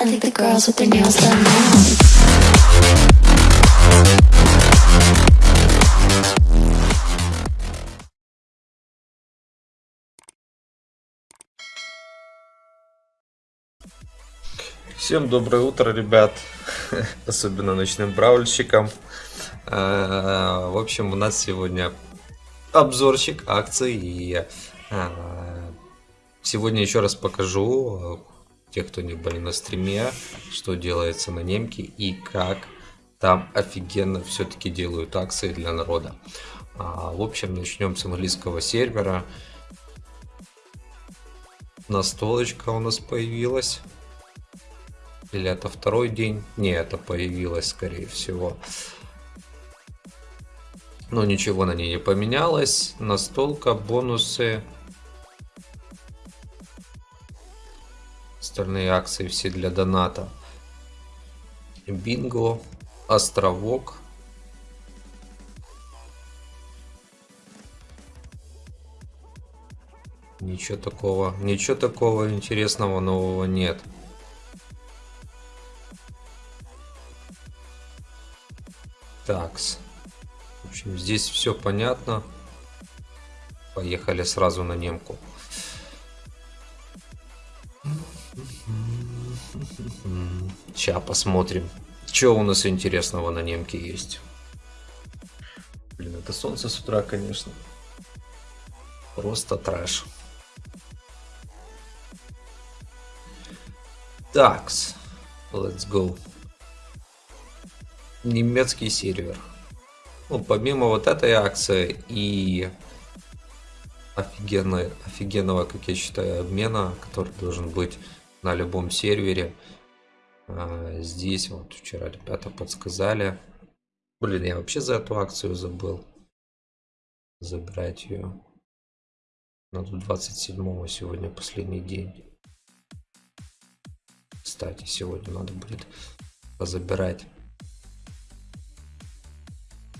I think the girls with their nails done now. Всем доброе утро, ребят, особенно ночным браульщикам. Э, В общем, у нас сегодня обзорчик акций и э, сегодня еще раз покажу, э, те, кто не были на стриме, что делается на немке и как там офигенно все-таки делают акции для народа. А, В общем, начнем с английского сервера. Настолочка у нас появилась. Или это второй день? Не, это появилось, скорее всего. Но ничего на ней не поменялось. Настолка, бонусы. Остальные акции все для доната. Бинго, островок. Ничего такого, ничего такого интересного нового нет. Такс. В общем, здесь все понятно. Поехали сразу на немку. Сейчас посмотрим, что у нас интересного на немке есть. Блин, это солнце с утра, конечно. Просто трэш. Такс. Let's go немецкий сервер. Ну, помимо вот этой акции и офигенной, офигенного, как я считаю, обмена, который должен быть на любом сервере. А, здесь вот вчера ребята подсказали. Блин, я вообще за эту акцию забыл. Забирать ее. Надо 27 сегодня последний день. Кстати, сегодня надо будет позабирать.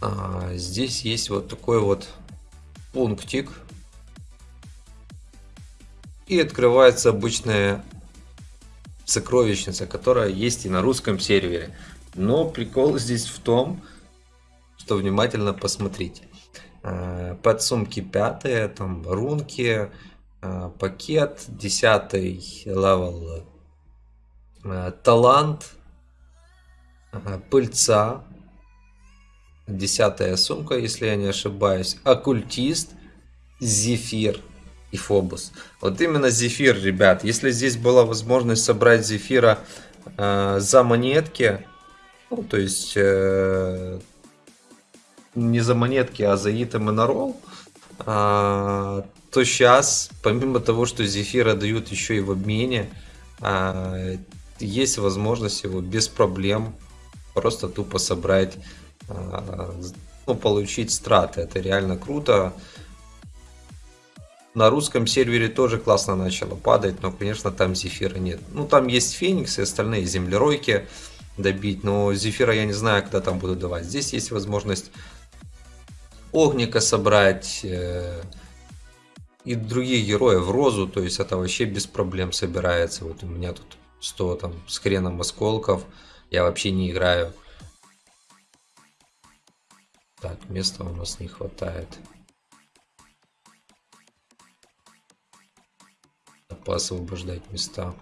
А, здесь есть вот такой вот пунктик. И открывается обычная сокровищница, которая есть и на русском сервере. Но прикол здесь в том, что внимательно посмотрите. А, подсумки пятые, там рунки, а, пакет, десятый level, а, талант, пыльца, десятая сумка, если я не ошибаюсь, оккультист, зефир и фобус. Вот именно зефир, ребят. Если здесь была возможность собрать зефира э, за монетки, ну, то есть э, не за монетки, а за итем и на ролл, э, то сейчас, помимо того, что зефира дают еще и в обмене, э, есть возможность его без проблем просто тупо собрать ну, получить страты. Это реально круто. На русском сервере тоже классно начало падать, но, конечно, там зефира нет. Ну, там есть Феникс и остальные землеройки добить, но зефира я не знаю, когда там буду давать. Здесь есть возможность огника собрать э, и других героев, розу, то есть это вообще без проблем собирается. Вот у меня тут 100 там с хреном осколков, я вообще не играю. Так, места у нас не хватает. Поосвобождать места.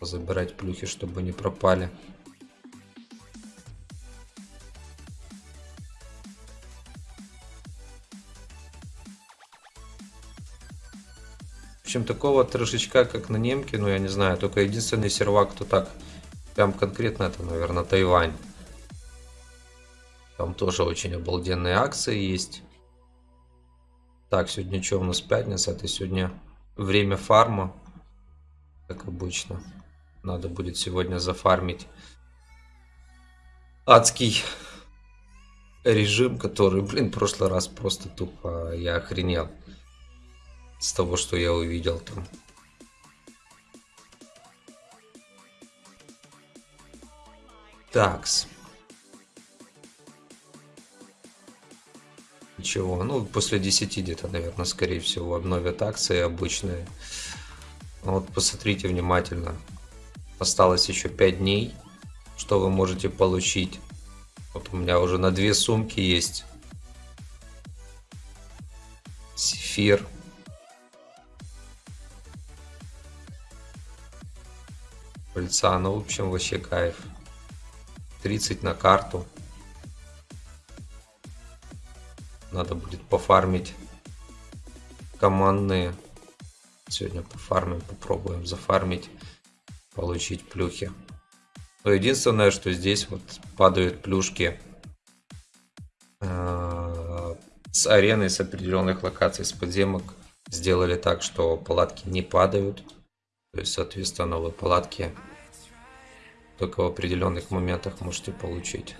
Забирать плюхи, чтобы не пропали. В общем, такого трешечка, как на немке, ну я не знаю, только единственный сервак, кто так прям конкретно, это, наверное, Тайвань. Там тоже очень обалденные акции есть. Так, сегодня что у нас пятница? Это сегодня время фарма. Как обычно. Надо будет сегодня зафармить адский режим, который, блин, в прошлый раз просто тупо я охренел с того, что я увидел там. Такс. Ничего, ну после 10 где-то, наверное, скорее всего обновят акции обычные. Вот посмотрите внимательно. Осталось еще 5 дней. Что вы можете получить? Вот у меня уже на две сумки есть. Сефир. Пыльца, ну в общем вообще кайф. 30 на карту. Надо будет пофармить командные. Сегодня пофармим, попробуем зафармить, получить плюхи. Но единственное, что здесь вот падают плюшки э, с арены, с определенных локаций, с подземок. Сделали так, что палатки не падают. То есть, соответственно, вы палатки только в определенных моментах можете получить.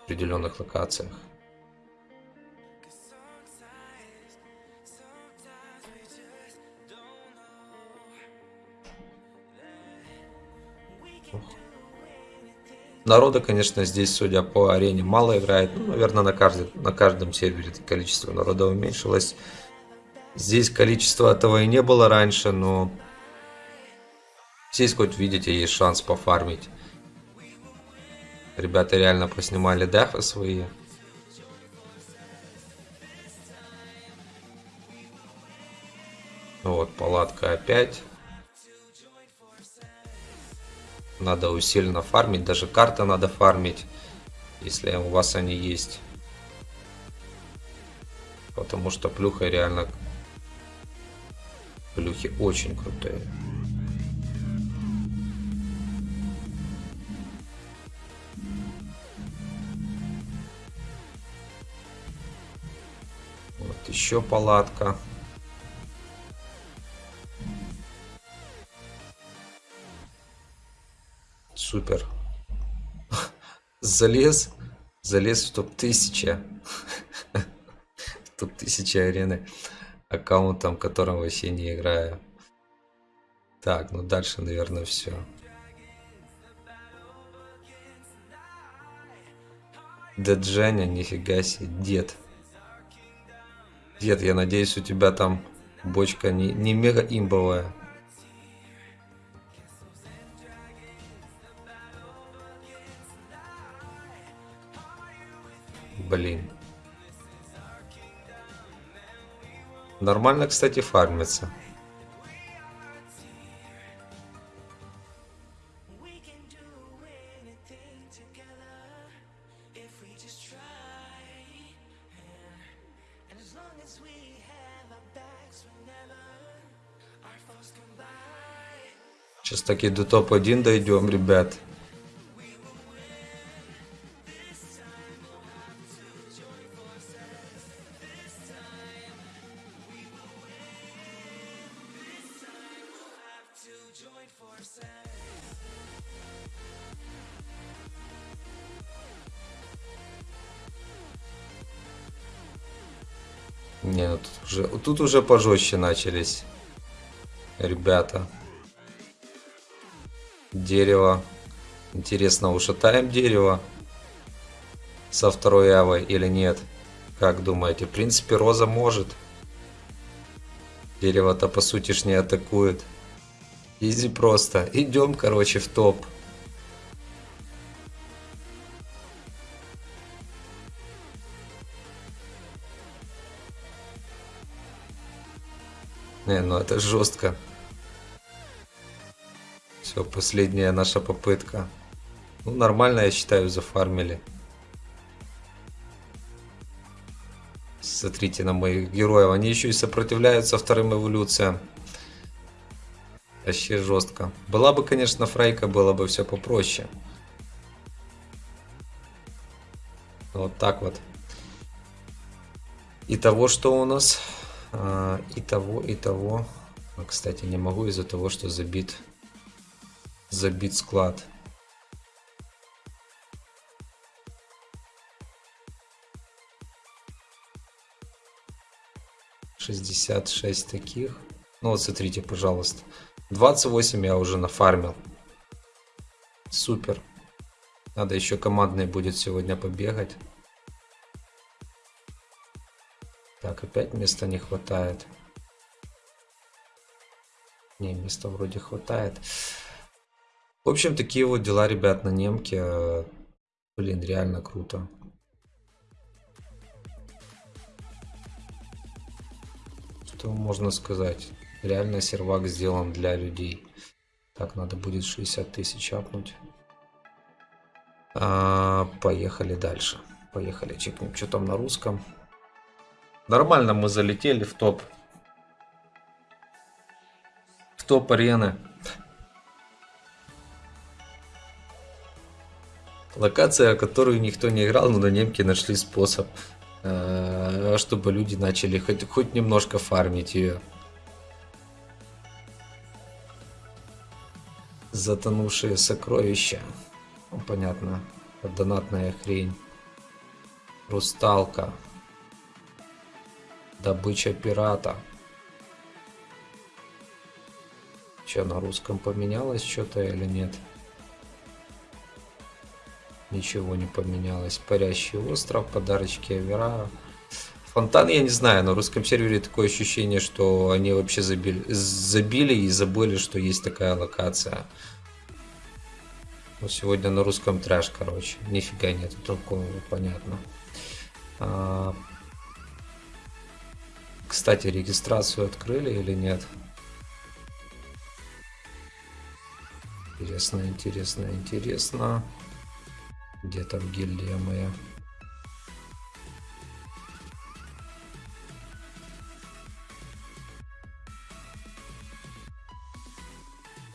В определенных локациях. Народа, конечно, здесь, судя по арене, мало играет. Ну, наверное, на, каждый, на каждом сервере количество народа уменьшилось. Здесь количество этого и не было раньше, но здесь хоть видите, есть шанс пофармить. Ребята реально поснимали дефы свои. Вот, палатка опять. Надо усиленно фармить, даже карты надо фармить, если у вас они есть. Потому что плюха реально... Плюхи очень крутые. Вот еще палатка. Супер. Залез. Залез в топ-1000. в топ-1000 арены. Аккаунтом, которым вообще не играю. Так, ну дальше, наверное, все. Дед Женя, нифига себе, дед. Дед, я надеюсь, у тебя там бочка не, не мега имбовая. Блин. Нормально, кстати, фармится. Сейчас таки до топ-1 дойдем, ребят. Не, ну тут уже, тут уже пожестче начались. Ребята. Дерево. Интересно, ушатаем дерево со второй авой или нет? Как думаете? В принципе, роза может. Дерево-то по сути ж не атакует. Изи просто. Идем, короче, в топ. Не, ну это жестко. Все, последняя наша попытка. Ну, нормально, я считаю, зафармили. Смотрите на моих героев. Они еще и сопротивляются вторым эволюциям. Вообще жестко. Была бы, конечно, фрейка, было бы все попроще. Вот так вот. И того, что у нас а, и того, и того. Но, кстати, не могу из-за того, что забит, забит склад. Шестьдесят шесть таких. Ну вот смотрите, пожалуйста. 28 я уже нафармил. Супер. Надо еще командный будет сегодня побегать. Так, опять места не хватает. Не, места вроде хватает. В общем, такие вот дела, ребят, на немке. Блин, реально круто. Что можно сказать? Реально сервак сделан для людей. Так, надо будет 60 тысяч апнуть. А, поехали дальше. Поехали, чекнем, что там на русском. Нормально мы залетели в топ. В топ арены. Локация, которую никто не играл, но на немке нашли способ, э, чтобы люди начали хоть, хоть немножко фармить ее. Затонувшие сокровища. Ну, понятно. Донатная хрень. Русталка. Добыча пирата. Че, на русском поменялось что-то или нет? Ничего не поменялось. Парящий остров, подарочки Авера. Фонтан, я не знаю, на русском сервере такое ощущение, что они вообще забили, забили и забыли, что есть такая локация. Вот сегодня на русском трэш, короче. Нифига нет, другого, понятно. А... Кстати, регистрацию открыли или нет? Интересно, интересно, интересно. Где там гильдия моя?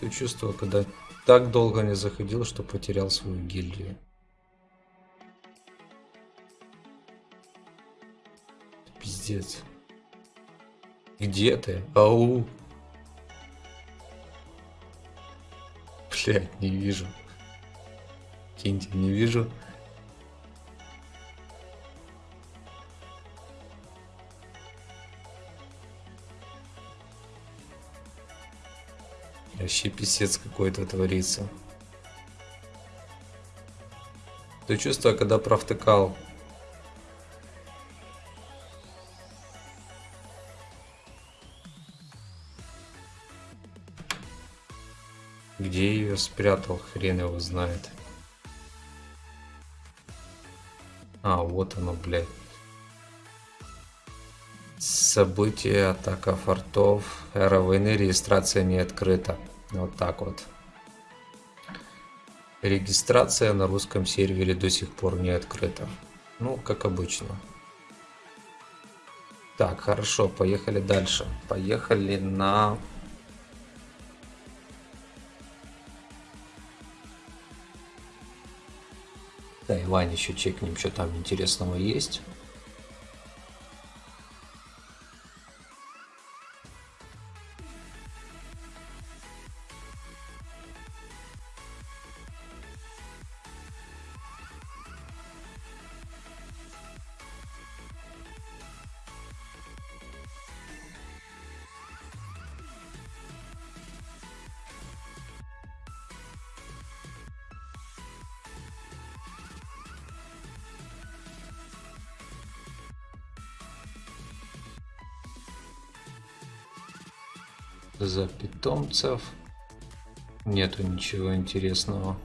Ты чувствовал, когда так долго не заходил, что потерял свою гильдию. Пиздец. Где ты? Ау. Блять, не вижу. Киньте, не вижу. Вообще писец какой-то творится. То чувство, когда провтыкал. Где ее спрятал, хрен его знает. А, вот оно, блядь. События, атака фортов, эра войны, регистрация не открыта. Вот так вот. Регистрация на русском сервере до сих пор не открыта. Ну, как обычно. Так, хорошо, поехали дальше. Поехали на Тайвань еще чекнем, что там интересного есть. За питомцев. Нету ничего интересного.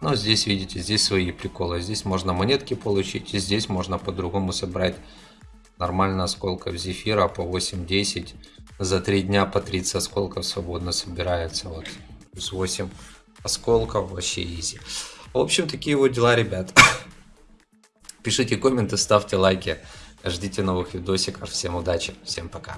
Но здесь, видите, здесь свои приколы. Здесь можно монетки получить, и здесь можно по-другому собрать нормально осколков зефира по 8-10. За 3 дня по 30 осколков свободно собирается. Вот, плюс 8 осколков, вообще изи. В общем, такие вот дела, ребят. Пишите комменты, ставьте лайки. Ждите новых видосиков. Всем удачи, всем пока.